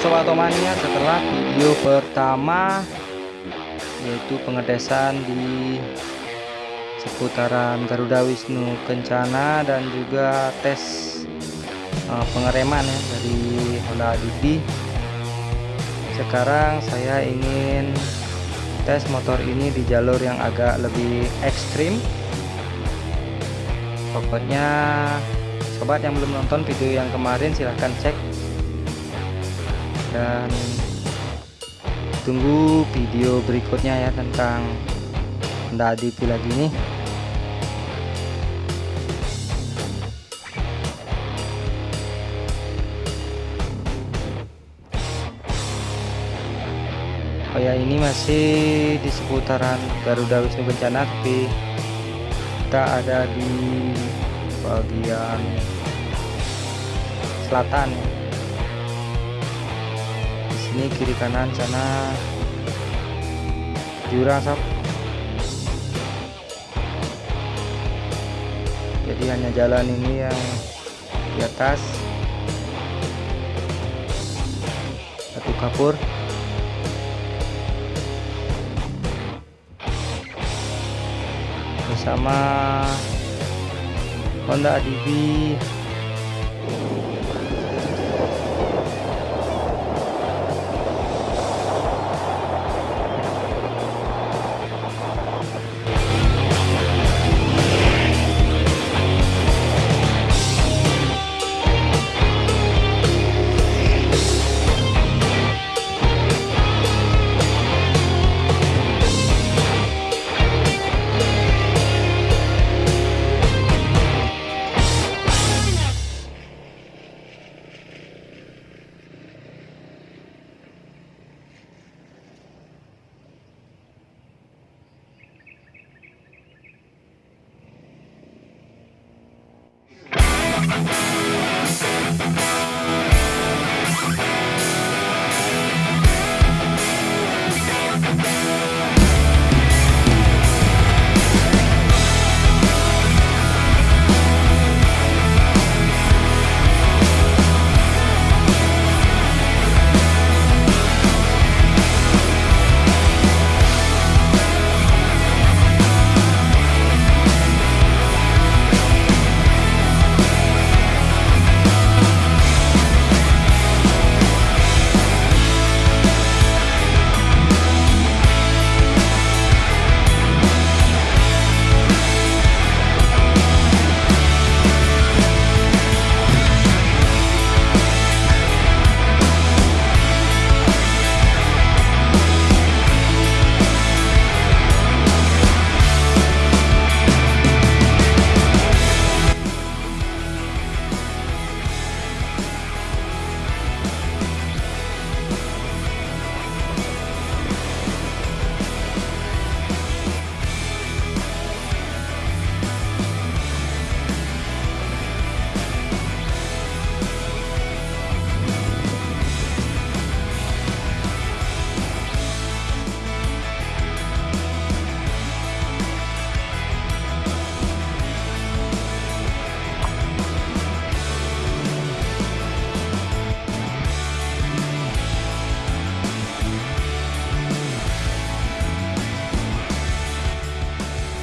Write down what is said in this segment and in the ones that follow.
Sobat Otomania setelah video pertama yaitu pengetesan di seputaran Garuda Wisnu Kencana dan juga tes uh, pengereman ya dari Honda DB sekarang saya ingin tes motor ini di jalur yang agak lebih ekstrim. Pokoknya sobat yang belum nonton video yang kemarin silahkan cek dan tunggu video berikutnya ya tentang Honda DP lagi nih. Oh ya ini masih di seputaran Garuda Wisnu Kencana tapi kita ada di bagian selatan sini kiri kanan sana. Jurang sob jadi hanya jalan ini yang di atas. Satu kapur. Bersama Honda DB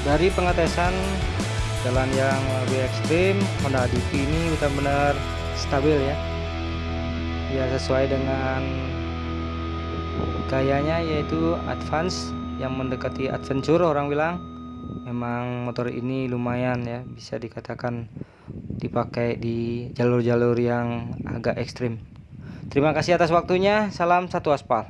Dari pengetesan jalan yang lebih ekstrim Honda DP ini benar-benar stabil ya. Ya sesuai dengan gayanya yaitu advance yang mendekati adventure orang bilang. Memang motor ini lumayan ya bisa dikatakan dipakai di jalur-jalur yang agak ekstrim. Terima kasih atas waktunya. Salam satu aspal